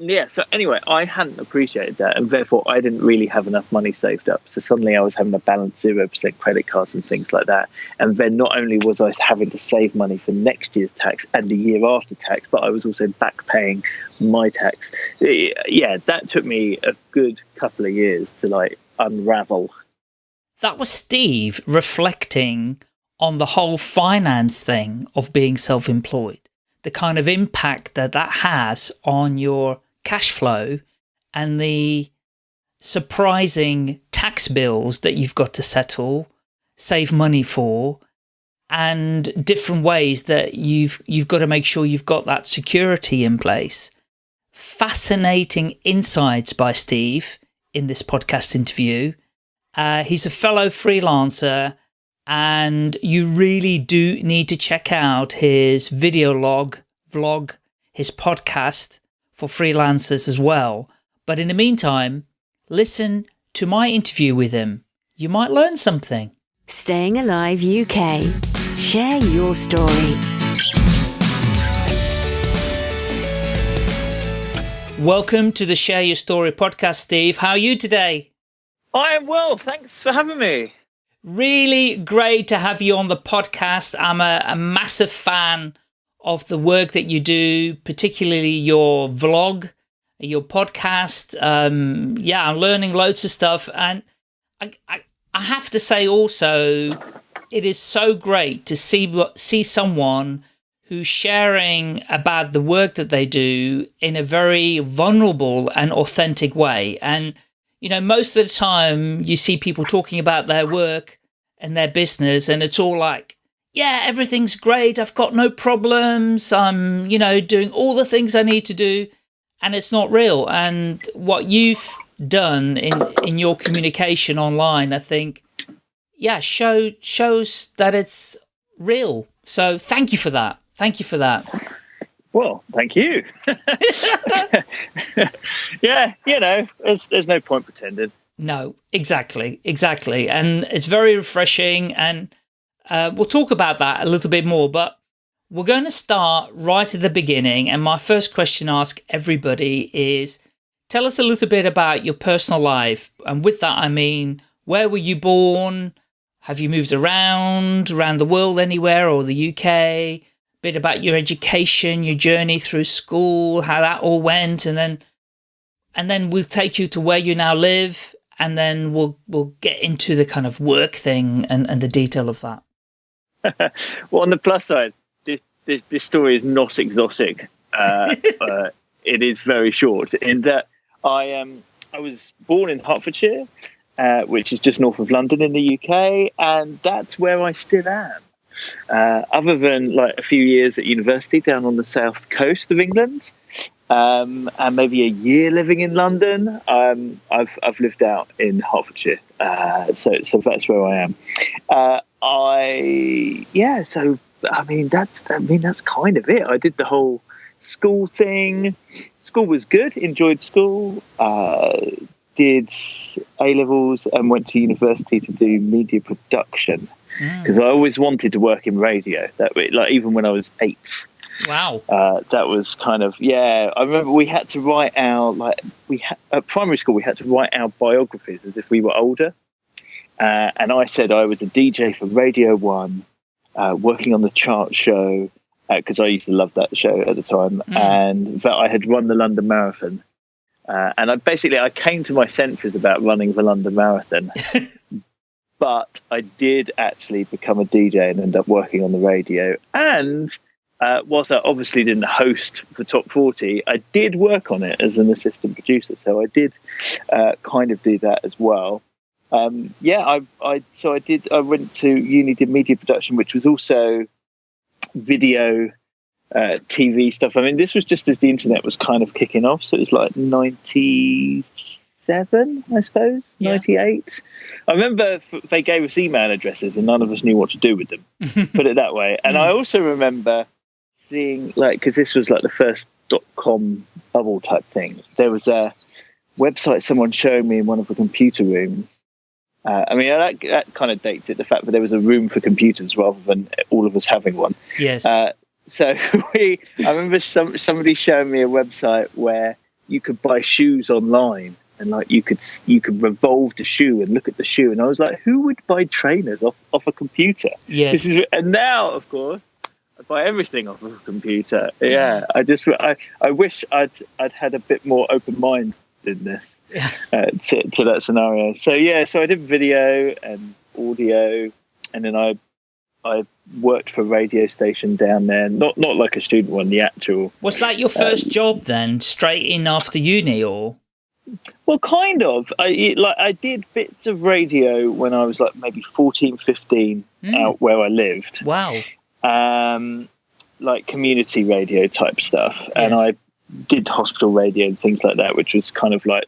yeah, so anyway, I hadn't appreciated that, and therefore I didn't really have enough money saved up. So suddenly I was having to balance zero percent credit cards and things like that. And then not only was I having to save money for next year's tax and the year after tax, but I was also back paying my tax. Yeah, that took me a good couple of years to like unravel. That was Steve reflecting on the whole finance thing of being self-employed, the kind of impact that that has on your cash flow and the surprising tax bills that you've got to settle, save money for, and different ways that you've you've got to make sure you've got that security in place. Fascinating insights by Steve in this podcast interview. Uh, he's a fellow freelancer and you really do need to check out his video log, vlog, his podcast, for freelancers as well. But in the meantime, listen to my interview with him. You might learn something. Staying Alive UK. Share your story. Welcome to the Share Your Story podcast, Steve. How are you today? I am well. Thanks for having me. Really great to have you on the podcast. I'm a, a massive fan of the work that you do, particularly your vlog, your podcast. Um, yeah, I'm learning loads of stuff. And I, I, I have to say also, it is so great to see, what, see someone who's sharing about the work that they do in a very vulnerable and authentic way. And, you know, most of the time you see people talking about their work and their business and it's all like, yeah, everything's great. I've got no problems. I'm, you know, doing all the things I need to do and it's not real. And what you've done in, in your communication online, I think, yeah, show, shows that it's real. So thank you for that. Thank you for that. Well, thank you. yeah, you know, there's, there's no point pretending. No, exactly, exactly. And it's very refreshing and uh, we'll talk about that a little bit more, but we're going to start right at the beginning. And my first question I ask everybody is, tell us a little bit about your personal life. And with that, I mean, where were you born? Have you moved around, around the world anywhere or the UK? A bit about your education, your journey through school, how that all went. And then, and then we'll take you to where you now live. And then we'll, we'll get into the kind of work thing and, and the detail of that. well, on the plus side, this this, this story is not exotic. Uh, uh, it is very short in that I um I was born in Hertfordshire, uh, which is just north of London in the UK, and that's where I still am. Uh, other than like a few years at university down on the south coast of England, um, and maybe a year living in London, um, I've I've lived out in Hertfordshire, uh, so so that's where I am. I yeah, so I mean that's I mean that's kind of it. I did the whole school thing. School was good. Enjoyed school. Uh, did A levels and went to university to do media production because mm. I always wanted to work in radio. That like even when I was eight. Wow. Uh, that was kind of yeah. I remember we had to write our like we ha- at primary school we had to write our biographies as if we were older. Uh, and I said I was a DJ for Radio One, uh, working on the chart show because uh, I used to love that show at the time, mm. and that I had run the London Marathon. Uh, and I basically I came to my senses about running the London Marathon, but I did actually become a DJ and end up working on the radio. And uh, whilst I obviously didn't host the top 40, I did work on it as an assistant producer. So I did uh, kind of do that as well um, yeah, I, I so I did. I went to uni, did media production, which was also video, uh, TV stuff. I mean, this was just as the internet was kind of kicking off, so it was like ninety seven, I suppose, yeah. ninety eight. I remember they gave us email addresses, and none of us knew what to do with them. put it that way. And mm. I also remember seeing like because this was like the first dot com bubble type thing. There was a website someone showed me in one of the computer rooms uh, I mean, that, that kind of dates it, the fact that there was a room for computers rather than all of us having one. Yes. Uh, so we, I remember some, somebody showing me a website where you could buy shoes online and like you could you could revolve the shoe and look at the shoe and I was like who would buy trainers off, off a computer Yes. this is and now of course I buy everything off of a computer yeah I just I, I wish I'd I'd had a bit more open mind in this uh, to, to that scenario so yeah so I did video and audio and then I I worked for a radio station down there not not like a student one the actual Was that your first job then, straight in after uni, or? Well, kind of. I it- like I did bits of radio when I was like maybe 14, 15 Mm. out where I lived, Wow. um, like community radio type stuff, and I did hospital radio and things like that, which was kind of like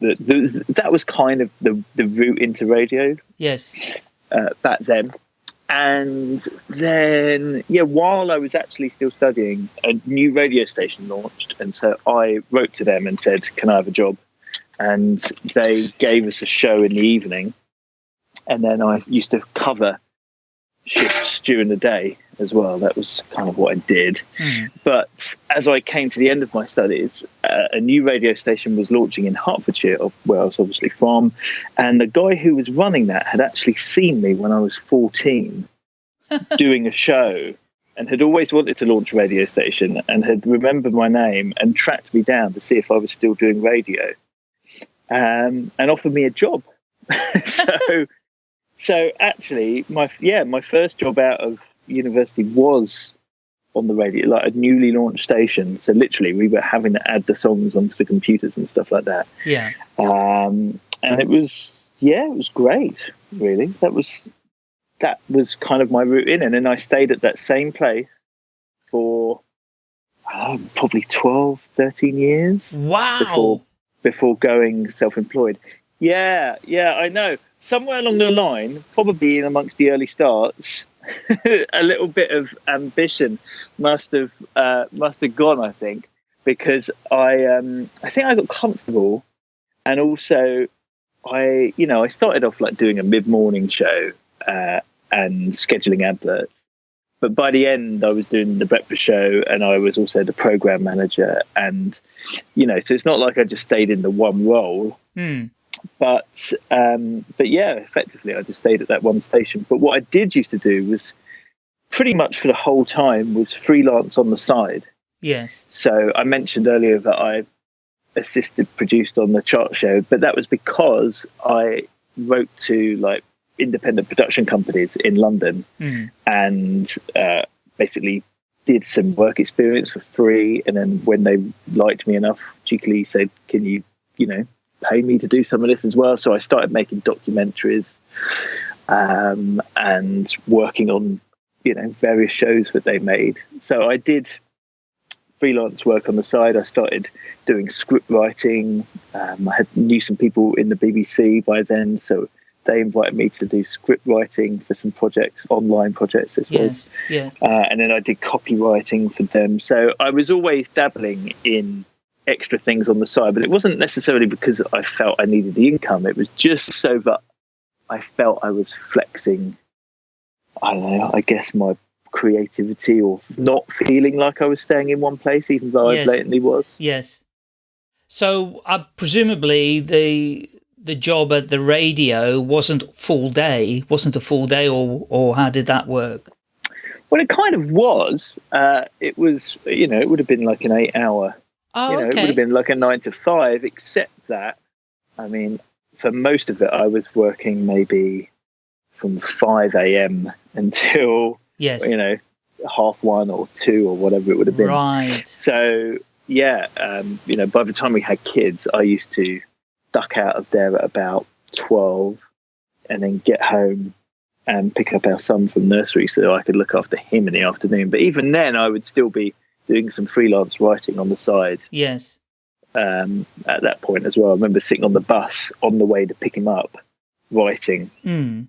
the, the that was kind of the the route into radio Yes. uh, back then. And then, yeah, while I was actually still studying, a new radio station launched. And so I wrote to them and said, Can I have a job? And they gave us a show in the evening. And then I used to cover shifts during the day as well. That was kind of what I did. Hmm. But as I came to the end of my studies, uh, a new radio station was launching in Hertfordshire, where I was obviously from. And the guy who was running that had actually seen me when I was 14 doing a show and had always wanted to launch a radio station and had remembered my name and tracked me down to see if I was still doing radio um, and offered me a job. so, so actually, my yeah, my first job out of university was on the radio, like a newly launched station. So literally, we were having to add the songs onto the computers and stuff like that. Yeah. Um, and it was yeah, it was great. Really, that was that was kind of my route in, and then I stayed at that same place for uh, probably 12, 13 years Wow. before before going self-employed. Yeah, yeah, I know. Somewhere along the line, probably in amongst the early starts, a little bit of ambition must have uh, must have gone. I think because I um, I think I got comfortable, and also I you know I started off like doing a mid-morning show uh, and scheduling adverts. But by the end, I was doing the breakfast show, and I was also the program manager, and you know, so it's not like I just stayed in the one role, Hmm. But um, but yeah, effectively, I just stayed at that one station. But what I did used to do was pretty much for the whole time was freelance on the side. Yes. So I mentioned earlier that I assisted produced on the chart show, but that was because I wrote to like independent production companies in London Hmm. and uh, basically did some work experience for free. And then when they liked me enough, cheekily said, "Can you, you know, pay me to do some of this as well?" So I started making documentaries um, and working on, you know, various shows that they made. So I did freelance work on the side. I started doing script writing. Um, I had knew some people in the BBC by then, so they invited me to do script writing for some projects, online projects as well. Yes. Yes. Uh, and then I did copywriting for them. So I was always dabbling in extra things on the side, but it wasn't necessarily because I felt I needed the income. It was just so that I felt I was flexing, I don't know, I guess my creativity or not feeling like I was staying in one place, even though Yes. I blatantly was. Yes. So, uh, presumably the the job at the radio wasn't full day, wasn't a full day, or or how did that work? Well, it kind of was. Uh, it was, you know, it would have been like an eight hour Oh, you know, it would have been like a nine to five, except that, I mean, for most of it, I was working maybe from 5 a.m. until, yes. you know, half one or two or whatever it would have been. Right. So, yeah, um, you know, by the time we had kids, I used to duck out of there at about 12 and then get home and pick up our son from nursery so I could look after him in the afternoon. But even then, I would still be doing some freelance writing on the side Yes. um, at that point as well. I remember sitting on the bus on the way to pick him up, writing, Hmm.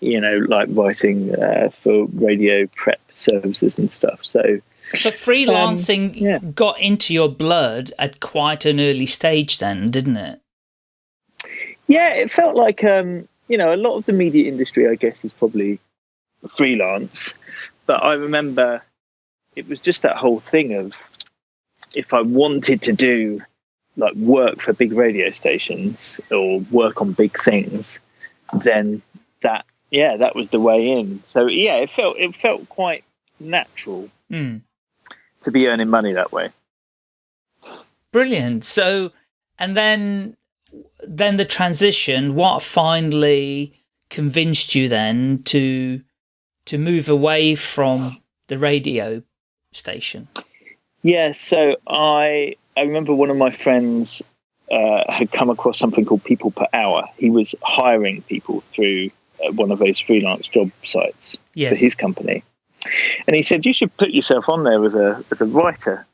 you know, like writing uh, for radio prep services and stuff. So, So freelancing Um, yeah. got into your blood at quite an early stage, then, didn't it? yeah, it felt like, um, you know, a lot of the media industry, I guess, is probably freelance. But I remember it was just that whole thing of if I wanted to do like work for big radio stations or work on big things, then that yeah, that was the way in. So yeah, it felt it felt quite natural Mm. to be earning money that way. Brilliant. So, and then, then the transition. What finally convinced you then to to move away from the radio station? Yeah, so I I remember one of my friends uh, had come across something called People Per Hour. He was hiring people through uh, one of those freelance job sites Yes. for his company, and he said you should put yourself on there as a as a writer.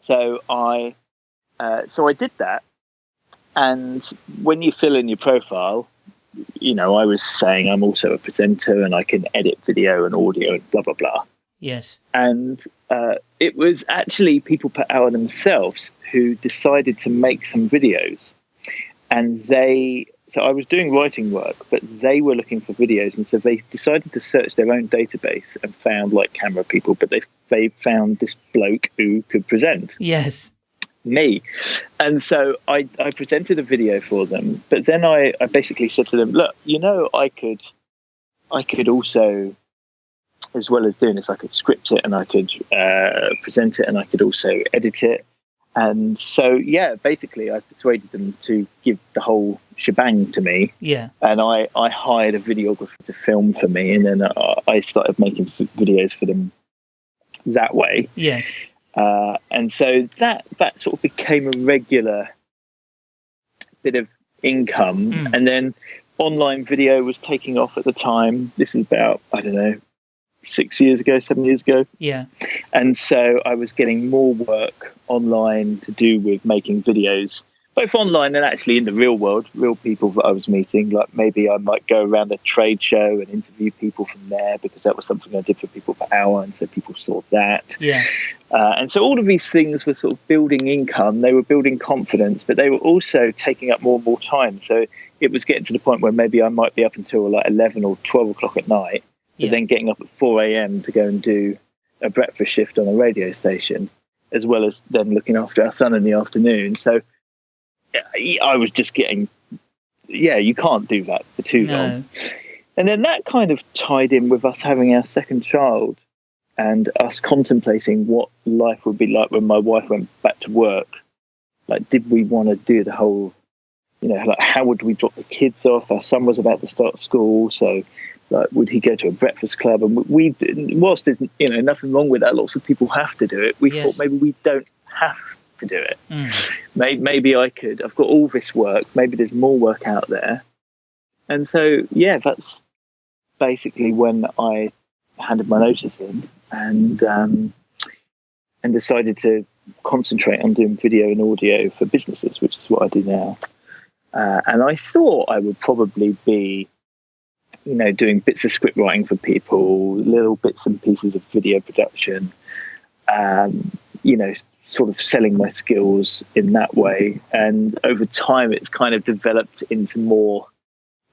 So I uh, so I did that, and when you fill in your profile, you know I was saying I'm also a presenter and I can edit video and audio and blah blah blah Yes. and uh, it was actually people per hour themselves who decided to make some videos and they so i was doing writing work but they were looking for videos and so they decided to search their own database and found like camera people but they they found this bloke who could present Yes. me. And so I, I presented a video for them, but then I, I basically said to them, look, you know, I could, I could also, as well as doing this, I could script it and I could uh, present it and I could also edit it. And so, yeah, basically, I persuaded them to give the whole shebang to me, Yeah. and I, I hired a videographer to film for me, and then I, I started making videos for them that way. Yes. Uh, and so that that sort of became a regular bit of income. Mm. And then online video was taking off at the time. This is about I don't know six years ago, seven years ago. Yeah. And so I was getting more work online to do with making videos, both online and actually in the real world, real people that I was meeting. Like maybe I might go around a trade show and interview people from there because that was something I did for people hour. And so people saw that. Yeah. Uh, and so all of these things were sort of building income, they were building confidence, but they were also taking up more and more time. So it was getting to the point where maybe I might be up until like 11 or 12 o'clock at night, but Yeah. then getting up at 4 a.m. to go and do a breakfast shift on a radio station, as well as then looking after our son in the afternoon. So I was just getting, yeah, you can't do that for too long. And then that kind of tied in with us having our second child and us contemplating what life would be like when my wife went back to work. Like, did we want to do the whole, you know, like how would we drop the kids off? Our son was about to start school, so like, would he go to a breakfast club? And we, we whilst there's you know nothing wrong with that, lots of people have to do it. We Yes. thought maybe we don't have to do it Mm. maybe, maybe I could. I've got all this work. Maybe there's more work out there. And so, yeah, that's basically when I handed my notice in and um, and decided to concentrate on doing video and audio for businesses, which is what I do now. Uh, and I thought I would probably be, you know, doing bits of script writing for people, little bits and pieces of video production, um, you know, sort of selling my skills in that way. And over time, it's kind of developed into more.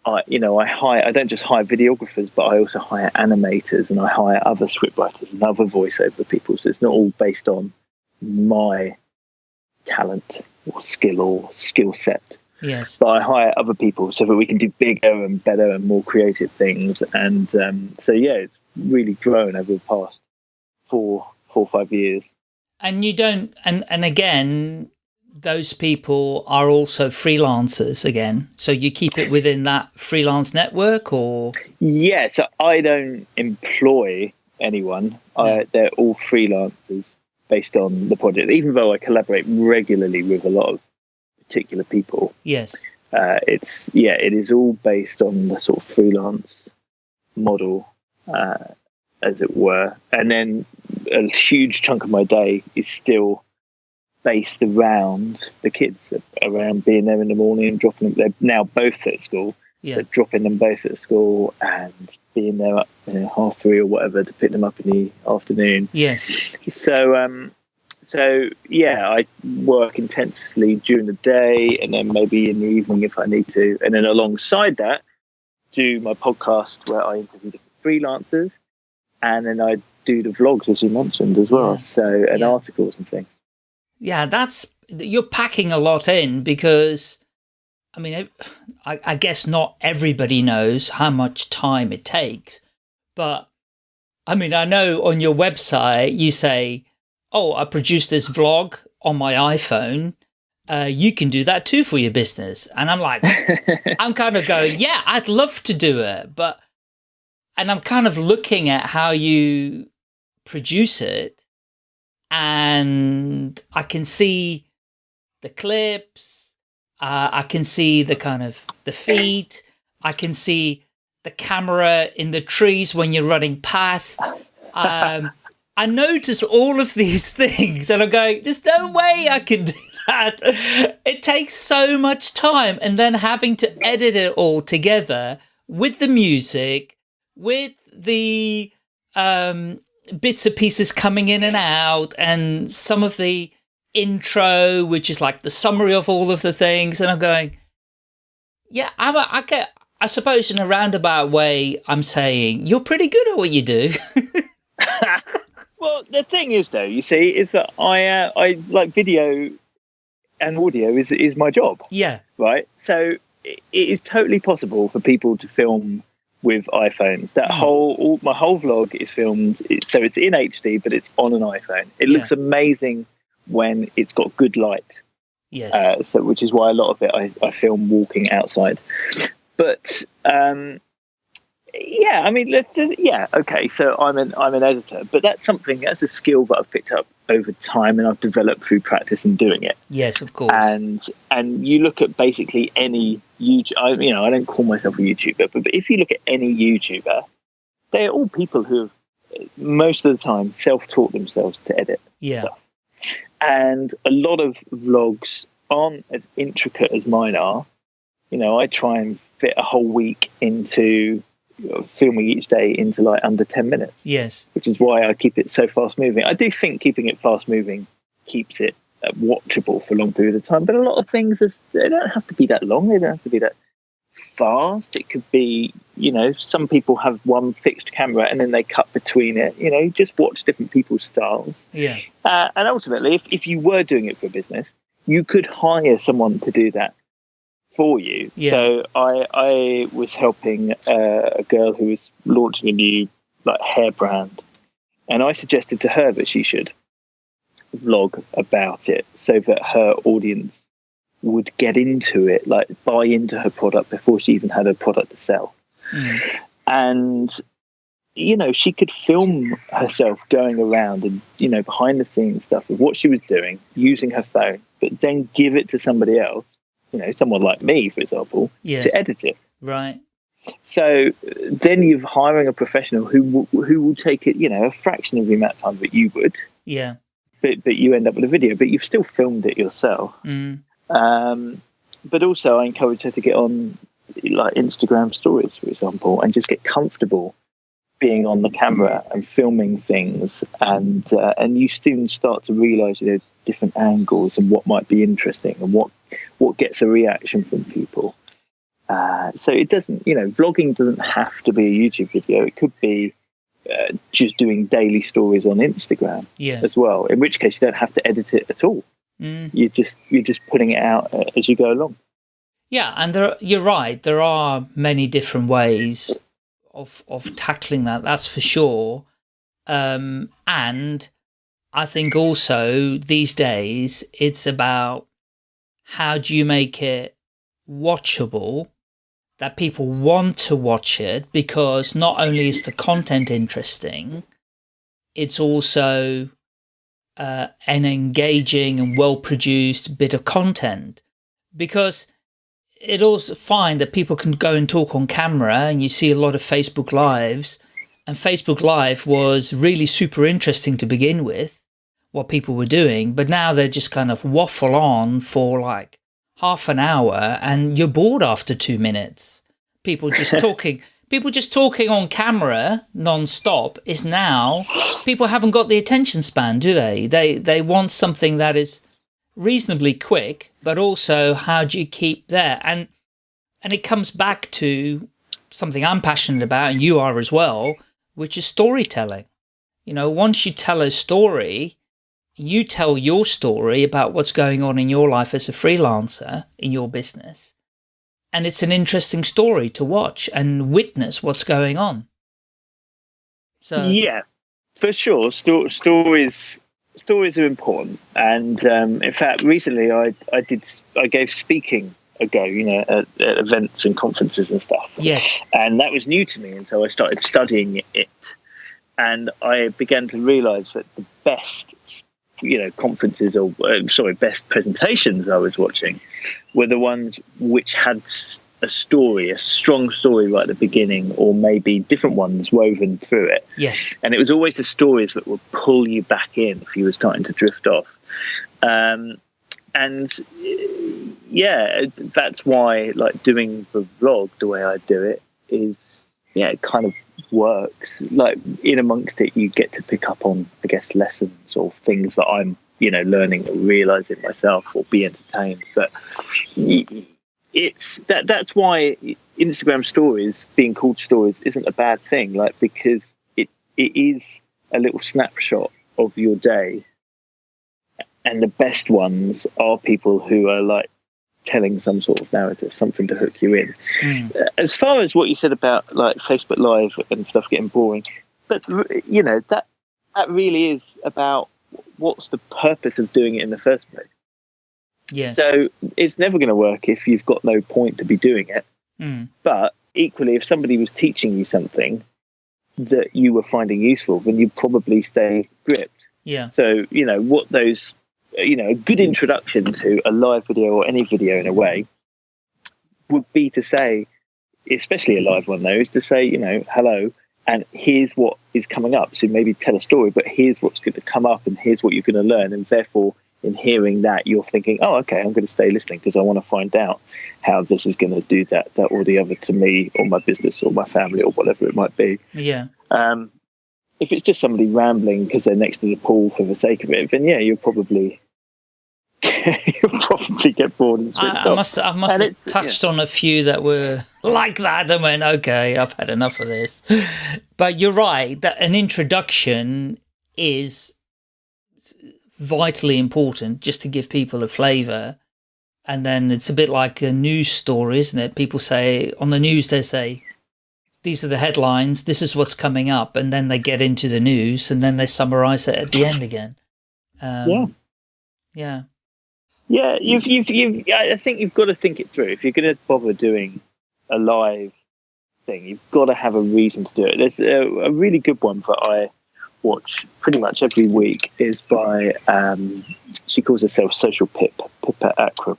I, you know, I hire. I don't just hire videographers, but I also hire animators and I hire other scriptwriters and other voiceover people. So it's not all based on my talent or skill or skill set Yes. but I hire other people so that we can do bigger and better and more creative things. And um, so, yeah, it's really grown over the past four, four or five years. And you don't, and, and again, those people are also freelancers again. So you keep it within that freelance network or? Yeah, so I don't employ anyone. I, they're all freelancers based on the project. Even though I collaborate regularly with a lot of particular people, Yes. uh, it's yeah, it is all based on the sort of freelance model, uh, as it were. And then a huge chunk of my day is still based around the kids, around being there in the morning and dropping them. They're now both at school, Yeah. so dropping them both at school and being there at you know, half three or whatever to pick them up in the afternoon. Yes. So, um, so yeah, I work intensely during the day, and then maybe in the evening if I need to, and then alongside that, do my podcast where I interview different freelancers, and then I do the vlogs as you mentioned as well. So and Yeah. articles and things. Yeah, that's you're packing a lot in because, I mean, I, I guess not everybody knows how much time it takes, but I mean, I know on your website you say, oh, I produced this vlog on my iPhone. Uh, you can do that too for your business. And I'm like, I'm kind of going, yeah, I'd love to do it. But, and I'm kind of looking at how you produce it and I can see the clips. Uh, I can see the kind of the feet. I can see the camera in the trees when you're running past. Um, I notice all of these things and I'm going, there's no way I can do that. It takes so much time. And then having to edit it all together with the music, with the um, bits and pieces coming in and out and some of the intro, which is like the summary of all of the things. And I'm going, yeah, I'm a, I get, I suppose in a roundabout way, I'm saying you're pretty good at what you do. well, the thing is though, you see, is that I, uh, I like video and audio is, is my job. Yeah. Right. So it is totally possible for people to film with iPhones. That mm. whole all, my whole vlog is filmed, so it's in HD, but it's on an iPhone. It yeah. looks amazing when it's got good light. Yes. Uh, so which is why a lot of it I, I film walking outside. But um, yeah, I mean, yeah, okay. So I'm an I'm an editor, but that's something that's a skill that I've picked up over time and I've developed through practice and doing it. Yes, of course. And and you look at basically any YouTube. I, you know, I don't call myself a YouTuber, but, but if you look at any YouTuber, they're all people who have most of the time self-taught themselves to edit. Yeah. Stuff. And a lot of vlogs aren't as intricate as mine are. You know, I try and fit a whole week into filming each day into like under 10 minutes. Yes. Which is why I keep it so fast moving. I do think keeping it fast moving keeps it uh, watchable for a long period of time, but a lot of things, is, they don't have to be that long. They don't have to be that fast. It could be, you know, some people have one fixed camera and then they cut between it. You know, just watch different people's styles. Yeah. Uh, and ultimately, if, if you were doing it for a business, you could hire someone to do that for you. Yeah. So I I was helping uh, a girl who was launching a new like hair brand, and I suggested to her that she should vlog about it so that her audience would get into it, like buy into her product before she even had a product to sell. Mm. And you know, she could film herself going around and you know behind the scenes stuff of what she was doing using her phone, but then give it to somebody else you know, someone like me, for example, yes. to edit it. Right. So then you're hiring a professional who who will take it, you know, a fraction of the amount of time that you would. Yeah. But but you end up with a video, but you've still filmed it yourself. Mm. Um, but also, I encourage her to get on like Instagram stories, for example, and just get comfortable being on the camera and filming things, and uh, and you soon start to realise you know different angles and what might be interesting and what what gets a reaction from people. Uh, so it doesn't, you know, vlogging doesn't have to be a YouTube video. It could be uh, just doing daily stories on Instagram yes. as well. In which case, you don't have to edit it at all. Mm. You just you're just putting it out uh, as you go along. Yeah, and there, you're right. There are many different ways of of tackling that. That's for sure. Um, and I think also these days it's about how do you make it watchable that people want to watch it? Because not only is the content interesting, it's also uh, an engaging and well-produced bit of content. Because it also fine that people can go and talk on camera and you see a lot of Facebook lives and Facebook live was really super interesting to begin with what people were doing, but now they just kind of waffle on for like half an hour and you're bored after two minutes. People just talking, people just talking on camera non-stop is now, people haven't got the attention span, do they? They, they want something that is reasonably quick, but also how do you keep there? And, and it comes back to something I'm passionate about and you are as well, which is storytelling. You know, once you tell a story, you tell your story about what's going on in your life as a freelancer in your business. And it's an interesting story to watch and witness what's going on. So yeah, for sure. Sto stories stories are important, and um, in fact, recently I I did I gave speaking a go, you know, at, at, events and conferences and stuff. Yes, and that was new to me, and so I started studying it, and I began to realise that the best you know conferences or uh, sorry best presentations I was watching were the ones which had a story, a strong story right at the beginning, or maybe different ones woven through it. Yes. And it was always the stories that would pull you back in if you were starting to drift off. Um, and yeah, that's why like doing the vlog the way I do it is yeah, it kind of works. Like in amongst it, you get to pick up on, I guess, lessons or things that I'm, you know, learning or realizing myself or be entertained. But it's that that's why Instagram stories being called stories isn't a bad thing. Like because it it is a little snapshot of your day, and the best ones are people who are like telling some sort of narrative, something to hook you in. Mm. As far as what you said about like Facebook Live and stuff getting boring, but you know that that really is about what's the purpose of doing it in the first place. Yes. So it's never going to work if you've got no point to be doing it. Mm. But equally, if somebody was teaching you something that you were finding useful, then you'd probably stay gripped. Yeah. So, you know, what those, you know, a good introduction to a live video or any video in a way would be to say, especially a live one though, is to say, you know, hello, and here's what is coming up. So maybe tell a story, but here's what's going to come up and here's what you're going to learn. And therefore, in hearing that, you're thinking, oh, okay, I'm going to stay listening because I want to find out how this is going to do that, that or the other to me or my business or my family or whatever it might be. Yeah. Um, if it's just somebody rambling because they're next to the pool for the sake of it, then yeah, you'll probably you'll probably get bored and I, I must I must and have touched yeah. on a few that were like that and went, okay, I've had enough of this. But you're right that an introduction is vitally important just to give people a flavour. And then it's a bit like a news story, isn't it? People say, on the news they say, these are the headlines, this is what's coming up, and then they get into the news and then they summarise it at the end again. Um, yeah. Yeah. Yeah, you've, you've, you've, I think you've got to think it through. If you're going to bother doing a live thing, you've got to have a reason to do it. There's a, a really good one that I watch pretty much every week is by um, she calls herself Social Pip Pippa Akram.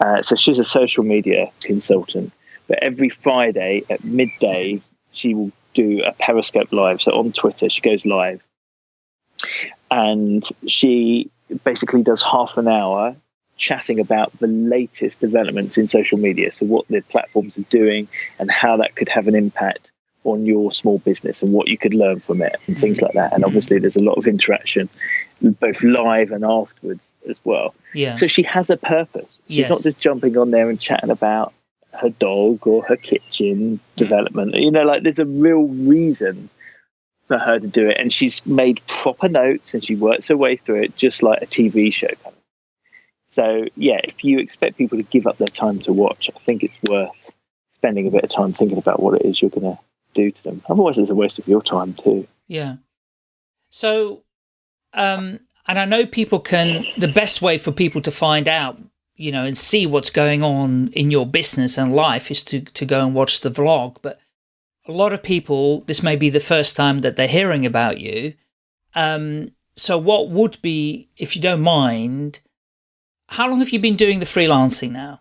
Uh, so she's a social media consultant. But every Friday at midday, she will do a Periscope live. So on Twitter, she goes live, and she basically does half an hour chatting about the latest developments in social media. So what the platforms are doing and how that could have an impact on your small business and what you could learn from it and things like that. And obviously, there's a lot of interaction, both live and afterwards as well. Yeah. So she has a purpose. She's yes. not just jumping on there and chatting about her dog or her kitchen development. You know, like there's a real reason for her to do it, and she's made proper notes and she works her way through it, just like a TV show. Kind of. So yeah, if you expect people to give up their time to watch, I think it's worth spending a bit of time thinking about what it is you're going to do to them. Otherwise, it's a waste of your time too. Yeah. So, um, and I know people can, the best way for people to find out, you know, and see what's going on in your business and life is to, to go and watch the vlog. But a lot of people, this may be the first time that they're hearing about you. Um, so what would be, if you don't mind, how long have you been doing the freelancing now?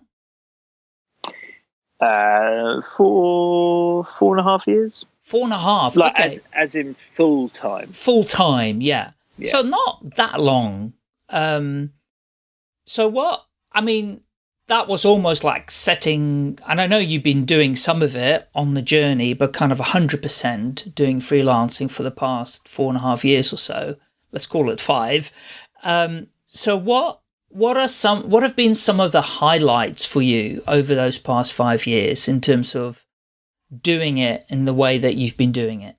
Uh, four, four and a half years. Four and a half. Like okay. as, as in full time. Full time, yeah. yeah. So not that long. Um, so what? I mean, that was almost like setting, and I know you've been doing some of it on the journey, but kind of 100% doing freelancing for the past four and a half years or so. Let's call it five. Um, so what what are some what have been some of the highlights for you over those past five years in terms of doing it in the way that you've been doing it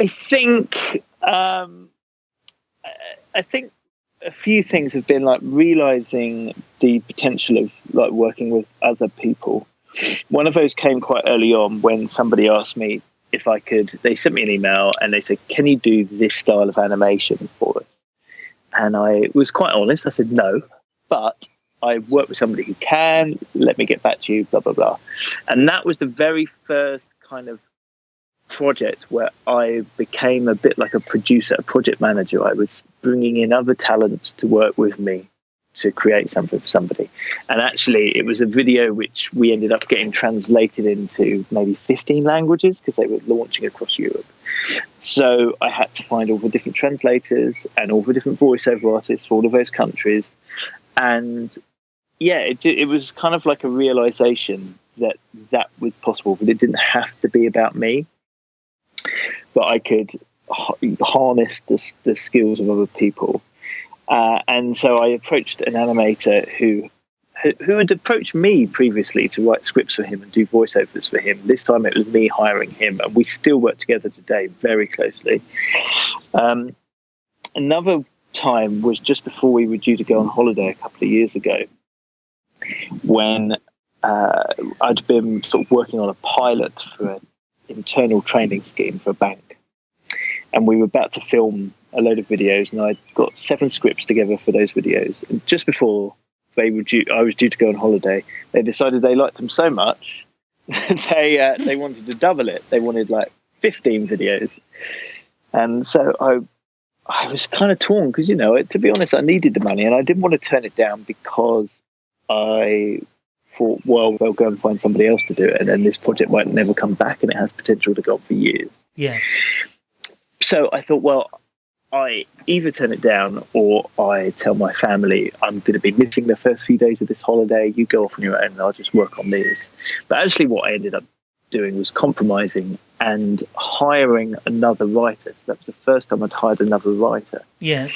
I think um, I think a few things have been like realizing the potential of like working with other people. One of those came quite early on when somebody asked me if I could. They sent me an email and they said, "Can you do this style of animation for us?" And I was quite honest. I said no, but I work with somebody who can. Let me get back to you. Blah blah blah. And that was the very first kind of project where I became a bit like a producer, a project manager. I was bringing in other talents to work with me to create something for somebody. And actually, it was a video which we ended up getting translated into maybe 15 languages because they were launching across Europe. So I had to find all the different translators and all the different voiceover artists for all of those countries. And yeah, it, it was kind of like a realization that that was possible, but it didn't have to be about me but I could harness the, the skills of other people. Uh, and so I approached an animator who who had approached me previously to write scripts for him and do voiceovers for him. This time it was me hiring him, and we still work together today very closely. Um, another time was just before we were due to go on holiday a couple of years ago, when uh, I'd been sort of working on a pilot for an internal training scheme for a bank and we were about to film a load of videos, and I got seven scripts together for those videos. And just before they were due, I was due to go on holiday. They decided they liked them so much, they uh, they wanted to double it. They wanted like fifteen videos, and so I I was kind of torn because you know, to be honest, I needed the money, and I didn't want to turn it down because I thought, well, they'll go and find somebody else to do it, and then this project might never come back, and it has potential to go on for years. Yes so I thought, well, I either turn it down or I tell my family I'm going to be missing the first few days of this holiday. You go off on your own and I'll just work on these. But actually, what I ended up doing was compromising and hiring another writer. So that was the first time I'd hired another writer. Yes.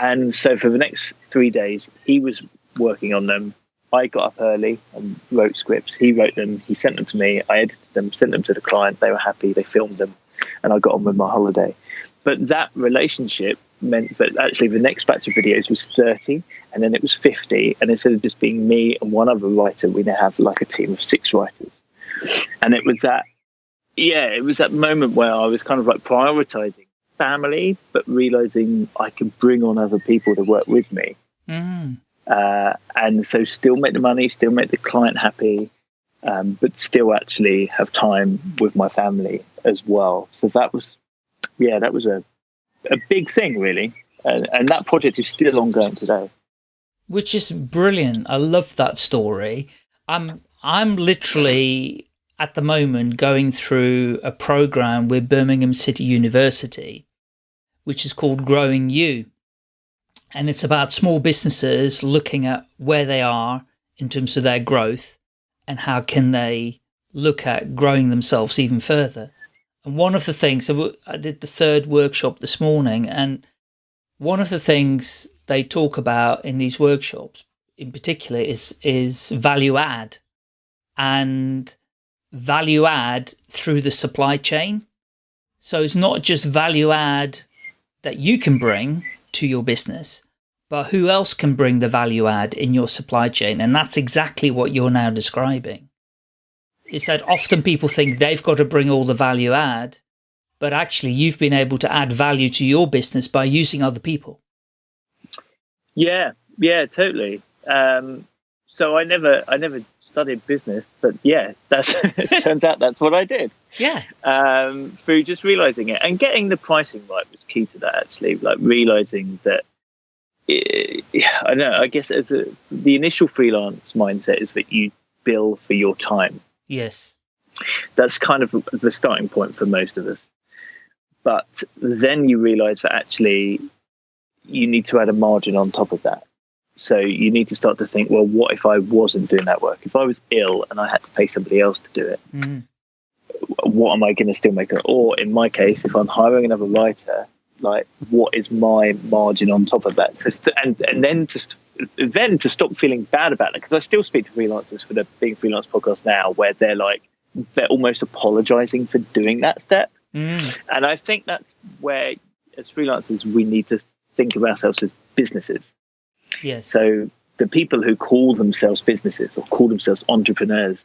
And so for the next three days, he was working on them. I got up early and wrote scripts. He wrote them. He sent them to me. I edited them, sent them to the client. They were happy. They filmed them and I got on with my holiday. But that relationship meant that actually the next batch of videos was 30 and then it was 50. And instead of just being me and one other writer, we now have like a team of six writers. And it was that, yeah, it was that moment where I was kind of like prioritizing family, but realizing I could bring on other people to work with me. Mm. Uh, and so still make the money, still make the client happy, um, but still actually have time with my family as well. So that was, yeah, that was a, a big thing really. And, and that project is still ongoing today. Which is brilliant. I love that story. I'm, I'm literally at the moment going through a program with Birmingham City University, which is called Growing You. And it's about small businesses looking at where they are in terms of their growth and how can they look at growing themselves even further. And one of the things, so I did the third workshop this morning, and one of the things they talk about in these workshops in particular is, is value add and value add through the supply chain. So it's not just value add that you can bring to your business, but who else can bring the value add in your supply chain? And that's exactly what you're now describing. Is that often people think they've got to bring all the value add, but actually you've been able to add value to your business by using other people. Yeah, yeah, totally. Um, so I never, I never studied business, but yeah, that's it turns out that's what I did. Yeah. Um, through just realizing it and getting the pricing right was key to that. Actually, like realizing that yeah, I know. I guess as a, the initial freelance mindset is that you bill for your time. Yes, that's kind of the starting point for most of us. But then you realise that actually you need to add a margin on top of that. So you need to start to think, well, what if I wasn't doing that work? If I was ill and I had to pay somebody else to do it, mm. what am I going to still make? Or in my case, if I'm hiring another writer like what is my margin on top of that So, and and then just then to stop feeling bad about it because i still speak to freelancers for the being freelance podcast now where they're like they're almost apologizing for doing that step Mm. And I think that's where, as freelancers, we need to think of ourselves as businesses. Yes. So the people who call themselves businesses or call themselves entrepreneurs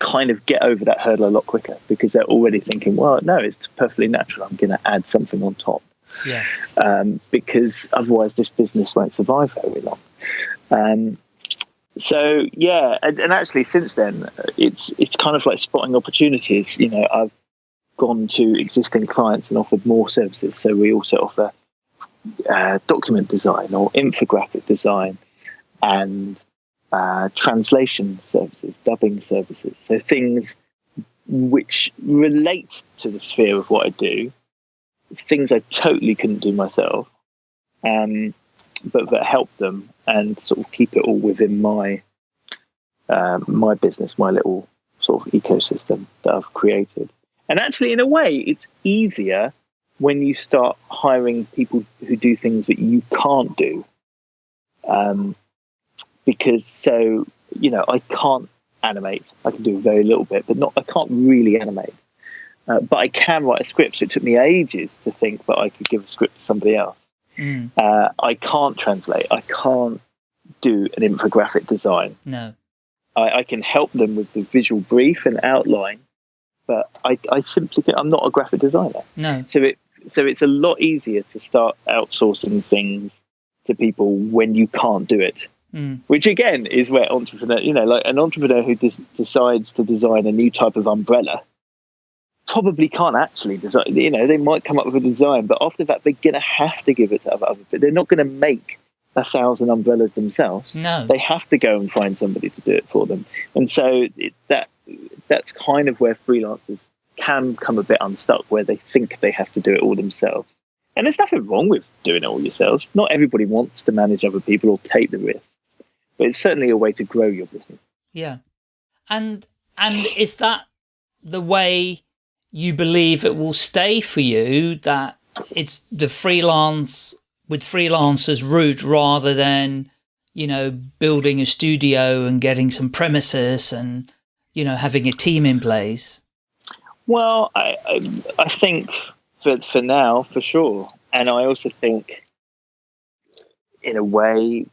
kind of get over that hurdle a lot quicker because they're already thinking, well, no, it's perfectly natural. I'm going to add something on top yeah. um, because otherwise this business won't survive very long. Um, so yeah, and, and actually since then, it's it's kind of like spotting opportunities. You know, I've gone to existing clients and offered more services. So we also offer uh, document design or infographic design and uh, translation services, dubbing services. So things which relate to the sphere of what I do, things I totally couldn't do myself, um, but that help them and sort of keep it all within my uh, my business, my little sort of ecosystem that I've created. And actually, in a way, it's easier when you start hiring people who do things that you can't do. Um, because so you know, I can't animate. I can do a very little bit, but not. I can't really animate. Uh, but I can write a script. So it took me ages to think that I could give a script to somebody else. Mm. Uh, I can't translate. I can't do an infographic design. No. I, I can help them with the visual brief and outline, but I, I simply can, I'm not a graphic designer. No. So it so it's a lot easier to start outsourcing things to people when you can't do it. Mm. Which again is where entrepreneur, you know, like an entrepreneur who des- decides to design a new type of umbrella probably can't actually design. You know, they might come up with a design, but after that, they're going to have to give it to other. people. they're not going to make a thousand umbrellas themselves. No. They have to go and find somebody to do it for them. And so it, that that's kind of where freelancers can come a bit unstuck, where they think they have to do it all themselves. And there's nothing wrong with doing it all yourselves. Not everybody wants to manage other people or take the risks, but it's certainly a way to grow your business. Yeah. And and is that the way you believe it will stay for you that it's the freelance with freelancers route rather than, you know, building a studio and getting some premises and, you know, having a team in place? Well, I, I, I think for, for now, for sure. And I also think, in a way,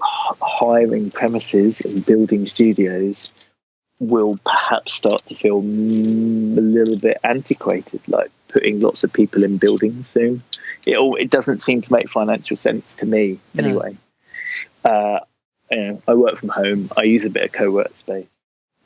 hiring premises and building studios will perhaps start to feel a little bit antiquated, like putting lots of people in buildings soon. It all it doesn't seem to make financial sense to me No. anyway. Uh, you know, I work from home. I use a bit of co-work space.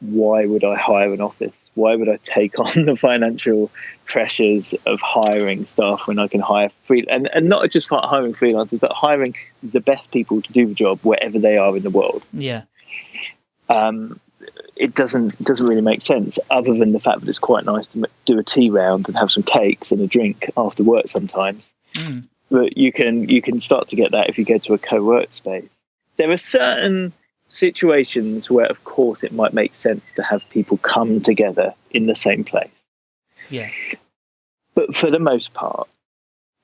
Why would I hire an office? Why would I take on the financial pressures of hiring staff when I can hire free and, and not just hiring freelancers, but hiring the best people to do the job wherever they are in the world? Yeah. um, it doesn't doesn't really make sense. Other than the fact that it's quite nice to do a tea round and have some cakes and a drink after work sometimes. Mm. But you can you can start to get that if you go to a co-work space. There are certain situations where, of course, it might make sense to have people come together in the same place. Yeah. But for the most part,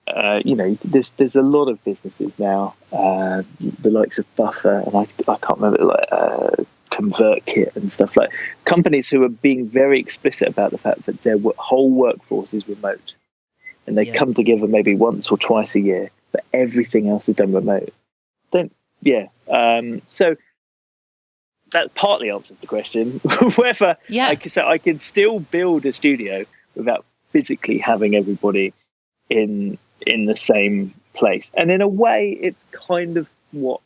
uh, you know, there's there's a lot of businesses now, uh, the likes of Buffer and I, I can't remember like uh, ConvertKit and stuff like companies who are being very explicit about the fact that their whole workforce is remote, and they Yeah. come together maybe once or twice a year, but everything else is done remote. Don't yeah. Um, so that partly answers the question whether Yeah. I can, so I can still build a studio without physically having everybody in in the same place. And in a way, it's kind of what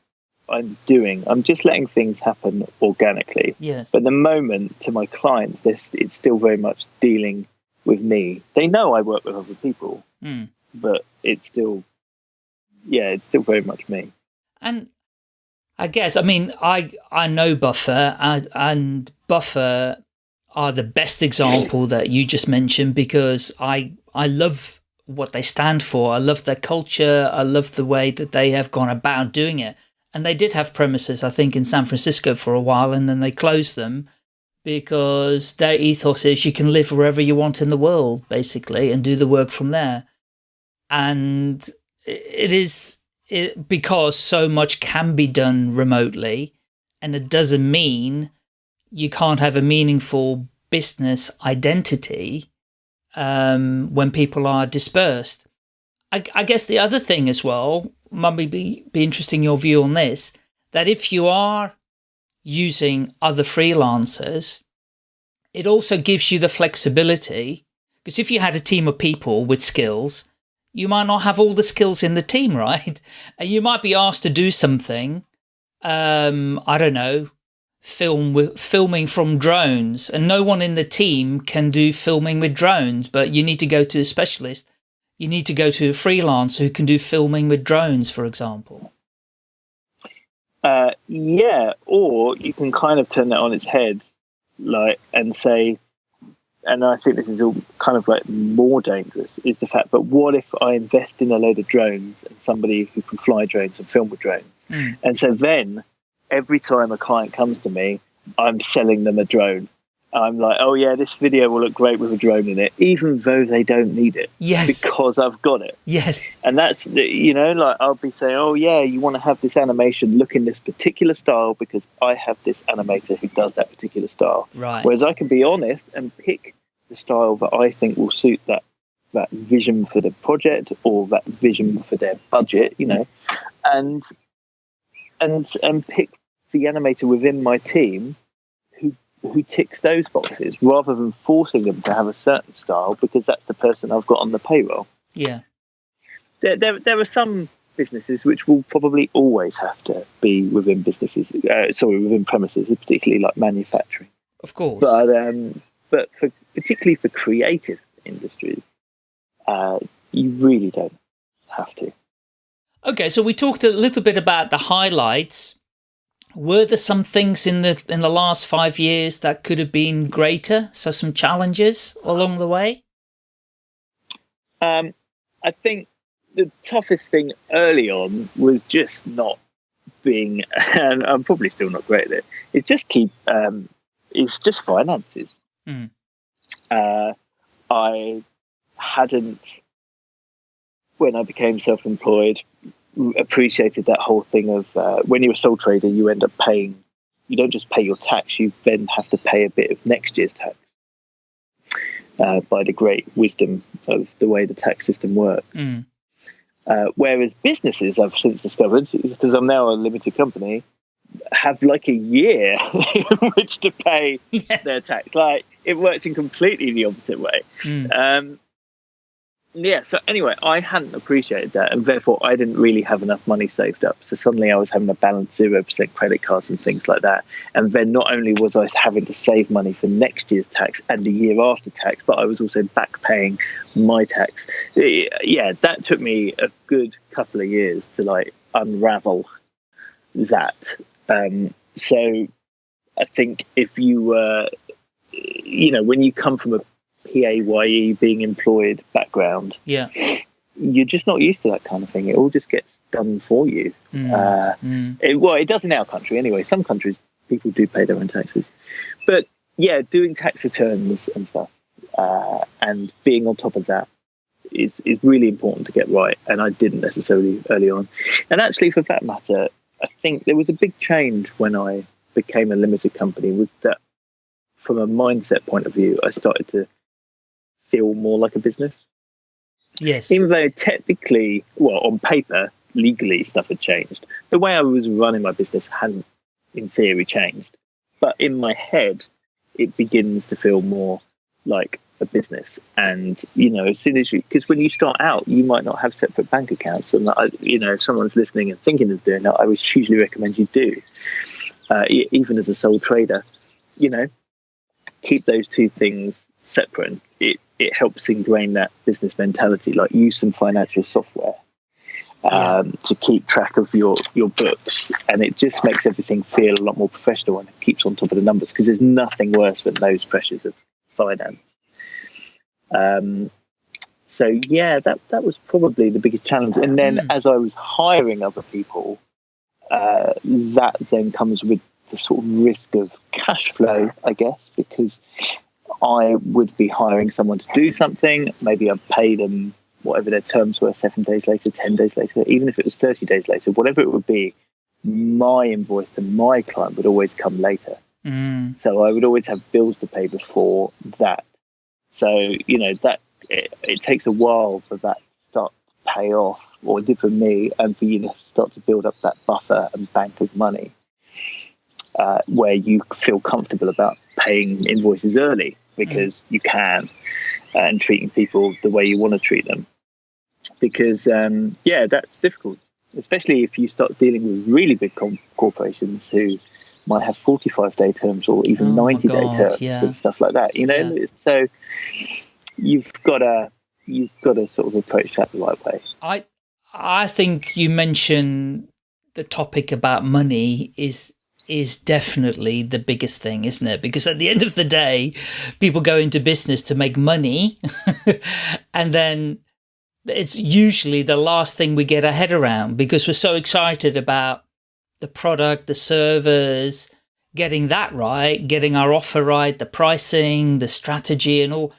I'm doing. I'm just letting things happen organically. Yes. But the moment, to my clients, this it's still very much dealing with me. They know I work with other people, Mm. but it's still, yeah, it's still very much me. And I guess, I mean, I I know Buffer and, and Buffer are the best example that you just mentioned because I I love what they stand for. I love their culture. I love the way that they have gone about doing it. And they did have premises, I think, in San Francisco for a while, and then they closed them because their ethos is you can live wherever you want in the world, basically, and do the work from there. And it is it, because so much can be done remotely, and it doesn't mean you can't have a meaningful business identity um, when people are dispersed. I, I, guess the other thing as well, might be, be interesting your view on this, that if you are using other freelancers, it also gives you the flexibility because if you had a team of people with skills, you might not have all the skills in the team, right? And you might be asked to do something, um, I don't know, film filming from drones and no one in the team can do filming with drones, but you need to go to a specialist. You need to go to a freelancer who can do filming with drones, for example. Uh, yeah, or you can kind of turn that on its head, like, and say, and I think this is all kind of like more dangerous is the fact. But what if I invest in a load of drones and somebody who can fly drones and film with drones, mm. and so then every time a client comes to me, I'm selling them a drone. I'm like, oh yeah, this video will look great with a drone in it, even though they don't need it. Yes. Because I've got it. Yes. And that's, you know, like I'll be saying, oh yeah, you want to have this animation look in this particular style because I have this animator who does that particular style. Right. Whereas I can be honest and pick the style that I think will suit that that vision for the project or that vision for their budget, you know, and and and pick the animator within my team who ticks those boxes rather than forcing them to have a certain style because that's the person I've got on the payroll. Yeah. There, there, there are some businesses which will probably always have to be within businesses, uh, sorry, within premises, particularly like manufacturing. Of course. But um, but for particularly for creative industries, uh, you really don't have to. Okay, so we talked a little bit about the highlights were there some things in the in the last five years that could have been greater? So some challenges along the way. Um, I think the toughest thing early on was just not being, and I'm probably still not great at it. It's just keep. Um, it's just finances. Mm. Uh, I hadn't when I became self-employed appreciated that whole thing of uh, when you're a sole trader, you end up paying. You don't just pay your tax; you then have to pay a bit of next year's tax. Uh, by the great wisdom of the way the tax system works. Mm. Uh, whereas businesses, I've since discovered, because I'm now a limited company, have like a year in which to pay yes. their tax. Like it works in completely the opposite way. Mm. Um, yeah so anyway i hadn't appreciated that and therefore i didn't really have enough money saved up. So suddenly i was having a balance 0% credit cards and things like that. And then not only was i having to save money for next year's tax and the year after tax but i was also back paying my tax. Yeah that took me a good couple of years to like unravel that. Um, so i think if you were you know when you come from a PAYE being employed background, yeah, you're just not used to that kind of thing. It all just gets done for you. Mm. Uh, mm. It, well, it does in our country anyway. Some countries people do pay their own taxes, but yeah, doing tax returns and stuff uh, and being on top of that is is really important to get right. And I didn't necessarily early on. And actually, for that matter, I think there was a big change when I became a limited company. Was that from a mindset point of view, I started to feel more like a business. Yes. Even though technically, well, on paper, legally stuff had changed. The way I was running my business hadn't, in theory, changed. But in my head, it begins to feel more like a business. And, you know, as soon as you, because when you start out, you might not have separate bank accounts. And, I, you know, if someone's listening and thinking of doing that, I would hugely recommend you do. Uh, even as a sole trader, you know, keep those two things separate. It it helps ingrain that business mentality, like use some financial software um, to keep track of your your books, and it just makes everything feel a lot more professional and it keeps on top of the numbers because there's nothing worse than those pressures of finance. Um, so yeah, that that was probably the biggest challenge. And then mm. as I was hiring other people, uh, that then comes with the sort of risk of cash flow, I guess, because I would be hiring someone to do something. Maybe I'd pay them whatever their terms were seven days later, 10 days later, even if it was 30 days later, whatever it would be, my invoice to my client would always come later. Mm. So I would always have bills to pay before that. So you know that it, it takes a while for that to start to pay off, or it did for me, and for you to start to build up that buffer and bank of money uh, where you feel comfortable about paying invoices early because mm. you can uh, and treating people the way you want to treat them. Because, um, yeah, that's difficult, especially if you start dealing with really big com- corporations who might have 45 day terms or even oh 90 day terms yeah. and stuff like that, you know? Yeah. So you've got to, you've got to sort of approach that the right way. I, I think you mentioned the topic about money is is definitely the biggest thing, isn't it? Because at the end of the day, people go into business to make money and then it's usually the last thing we get our head around because we're so excited about the product, the servers, getting that right, getting our offer right, the pricing, the strategy and all.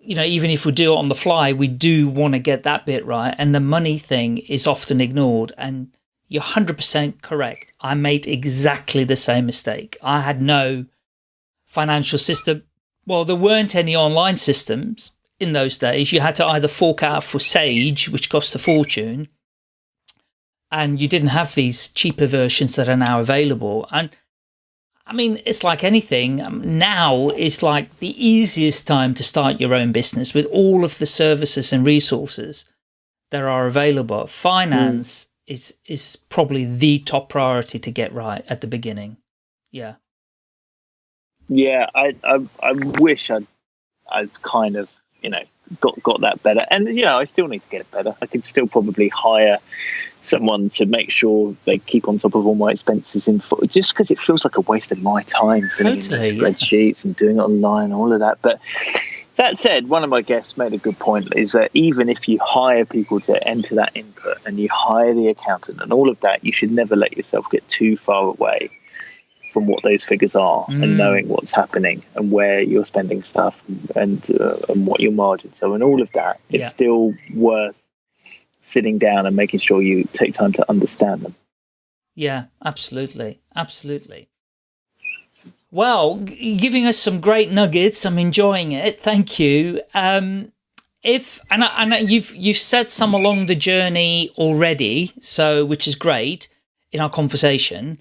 You know, even if we do it on the fly, we do want to get that bit right. And the money thing is often ignored. And you're 100% correct. I made exactly the same mistake. I had no financial system. Well, there weren't any online systems in those days. You had to either fork out for Sage, which cost a fortune, and you didn't have these cheaper versions that are now available. And I mean, it's like anything. Um, now is like the easiest time to start your own business with all of the services and resources that are available. Finance, mm is is probably the top priority to get right at the beginning. Yeah. Yeah, I I, I wish I'd I'd kind of you know got got that better, and you know I still need to get it better. I could still probably hire someone to make sure they keep on top of all my expenses in full, just because it feels like a waste of my time filling totally, in the spreadsheets yeah. and doing it online, all of that. But that said, one of my guests made a good point is that even if you hire people to enter that input and you hire the accountant and all of that, you should never let yourself get too far away from what those figures are mm. and knowing what's happening and where you're spending stuff and uh, and what your margins are and all of that. It's yeah. still worth sitting down and making sure you take time to understand them. Yeah, absolutely. Absolutely. Well, giving us some great nuggets. I'm enjoying it. Thank you. Um, if and, I, and you've you've said some along the journey already, so which is great in our conversation.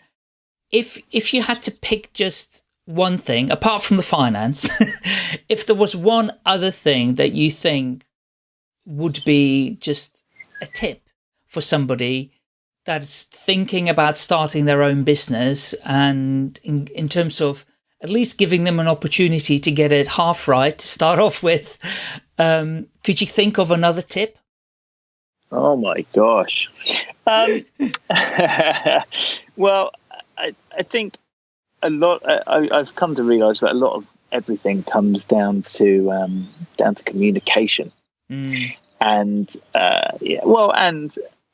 If if you had to pick just one thing apart from the finance, if there was one other thing that you think would be just a tip for somebody that's thinking about starting their own business and in, in terms of at least giving them an opportunity to get it half right to start off with. Um, could you think of another tip? Oh my gosh. Um, well, I, I think a lot, I, have come to realize that a lot of everything comes down to, um, down to communication. Mm. And, uh, yeah, well, and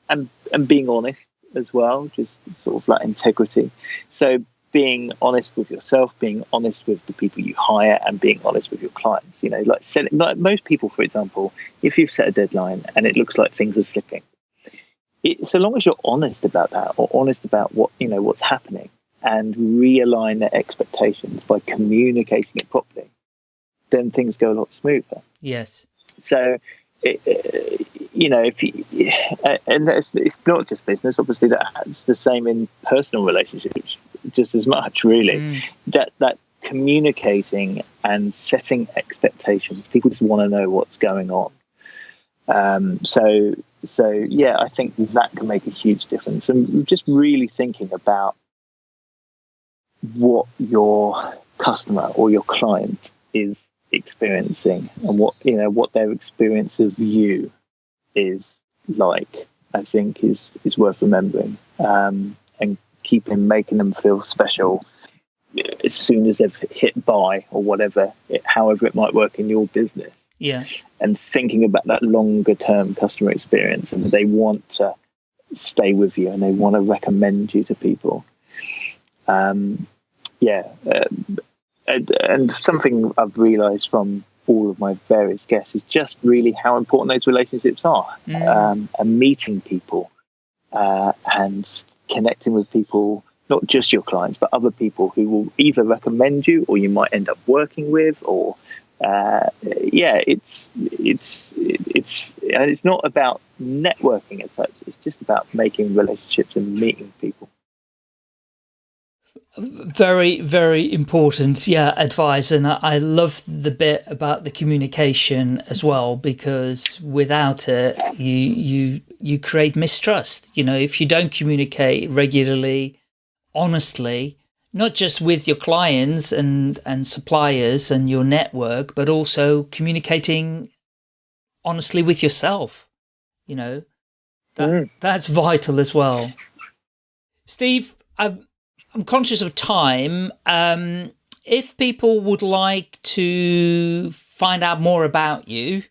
and and being honest as well, just sort of like integrity. So being honest with yourself, being honest with the people you hire, and being honest with your clients. You know, like, set, like most people, for example, if you've set a deadline and it looks like things are slipping, it, so long as you're honest about that, or honest about what you know what's happening, and realign their expectations by communicating it properly, then things go a lot smoother. Yes. So it, you know, if you, and it's not just business. Obviously, that's the same in personal relationships, just as much. Really, mm. that that communicating and setting expectations. People just want to know what's going on. Um, so, so yeah, I think that can make a huge difference. And just really thinking about what your customer or your client is experiencing and what you know what their experience of you is like I think is is worth remembering um, and keeping making them feel special as soon as they've hit buy or whatever it, however it might work in your business. Yeah. And thinking about that longer term customer experience and they want to stay with you and they want to recommend you to people. Um, yeah uh, and, and something I've realised from all of my various guests is just really how important those relationships are mm. um, and meeting people uh, and connecting with people not just your clients but other people who will either recommend you or you might end up working with or uh, yeah, it's it's it's and it's not about networking as such. It's just about making relationships and meeting people. Very, very important, yeah, advice. And I love the bit about the communication as well, because without it, you you you create mistrust. You know, if you don't communicate regularly, honestly, not just with your clients and, and suppliers and your network, but also communicating honestly with yourself. You know, that, mm. that's vital as well. Steve, I'm, I'm conscious of time. Um, if people would like to find out more about you,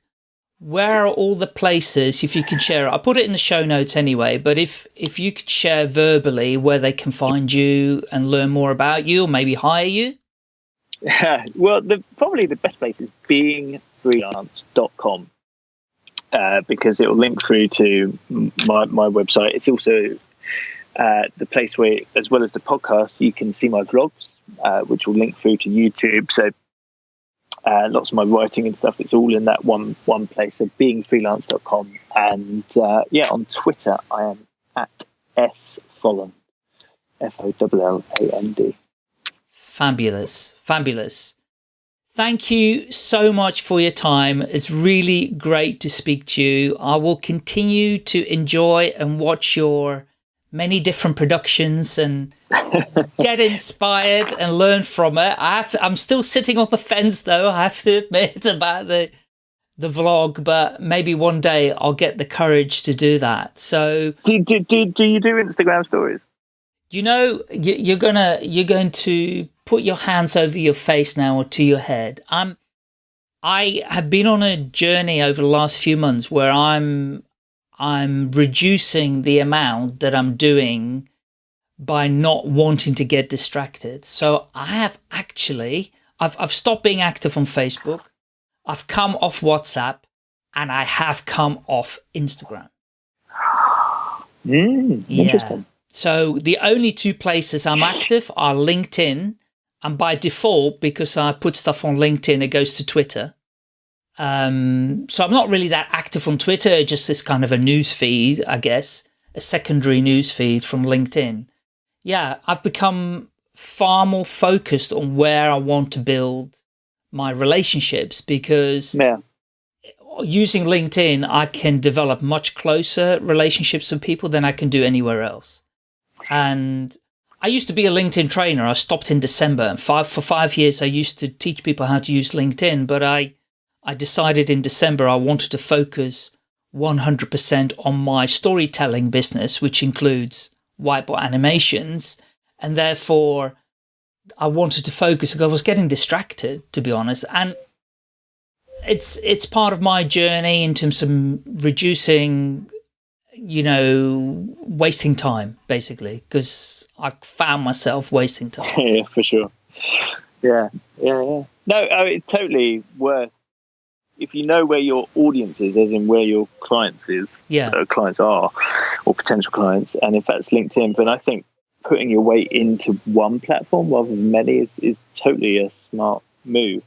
where are all the places, if you could share? I'll put it in the show notes anyway, but if, if you could share verbally where they can find you and learn more about you or maybe hire you? Yeah, well, the, probably the best place is beingfreelance.com uh, because it will link through to my, my website. It's also uh, the place where, as well as the podcast, you can see my vlogs, uh, which will link through to YouTube. So uh, lots of my writing and stuff. It's all in that one one place. So beingfreelance.com. And uh, yeah, on Twitter, I am at S Folland, F O L L A N D. Fabulous. Fabulous. Thank you so much for your time. It's really great to speak to you. I will continue to enjoy and watch your many different productions and get inspired and learn from it. I have to, I'm still sitting on the fence though, I have to admit about the the vlog, but maybe one day I'll get the courage to do that. So do, do, do, do you do Instagram stories? You know, you're gonna you're going to put your hands over your face now or to your head. I'm I have been on a journey over the last few months where I'm I'm reducing the amount that I'm doing by not wanting to get distracted. So I have actually, I've, I've stopped being active on Facebook. I've come off WhatsApp and I have come off Instagram. Mm, yeah. So the only two places I'm active are LinkedIn and by default, because I put stuff on LinkedIn, it goes to Twitter. Um, so I'm not really that active on Twitter, just this kind of a news feed, I guess, a secondary news feed from LinkedIn. Yeah, I've become far more focused on where I want to build my relationships because yeah. using LinkedIn, I can develop much closer relationships with people than I can do anywhere else. And I used to be a LinkedIn trainer. I stopped in December and five, for five years, I used to teach people how to use LinkedIn, but I, I decided in December I wanted to focus 100% on my storytelling business, which includes whiteboard animations. And therefore, I wanted to focus because I was getting distracted, to be honest. And it's it's part of my journey in terms of reducing, you know, wasting time, basically, because I found myself wasting time. yeah, for sure. Yeah, yeah, yeah. No, oh, I mean, totally worth if you know where your audience is, as in where your clients is, yeah, uh, clients are, or potential clients, and if that's LinkedIn, then I think putting your weight into one platform rather than many is, is totally a smart move.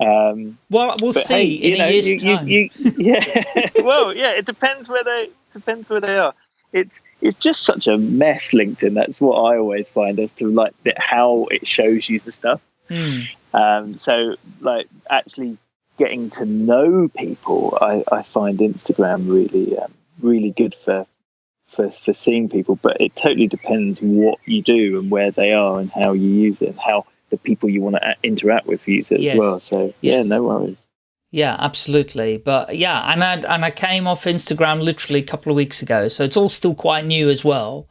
Um, well, we'll see hey, in know, a year's you, time. You, you, yeah, well, yeah, it depends where they depends where they are. It's it's just such a mess. LinkedIn. That's what I always find as to like the, how it shows you the stuff. Hmm. Um, so like actually getting to know people, I, I find Instagram really, um, really good for, for for seeing people. But it totally depends what you do and where they are and how you use it and how the people you want to interact with use it yes. as well. So yes. yeah, no worries. Yeah, absolutely. But yeah, and I, and I came off Instagram literally a couple of weeks ago, so it's all still quite new as well.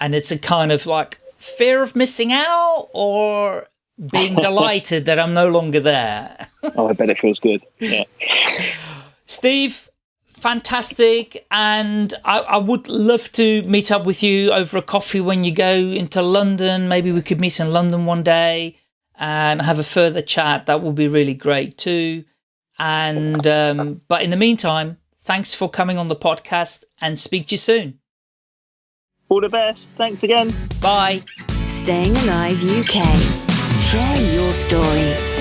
And it's a kind of like fear of missing out or being delighted that I'm no longer there. oh, I bet it feels good. Yeah. Steve, fantastic. And I, I, would love to meet up with you over a coffee when you go into London. Maybe we could meet in London one day and have a further chat. That would be really great too. And, um, but in the meantime, thanks for coming on the podcast and speak to you soon. All the best. Thanks again. Bye. Staying Alive UK. Share your story.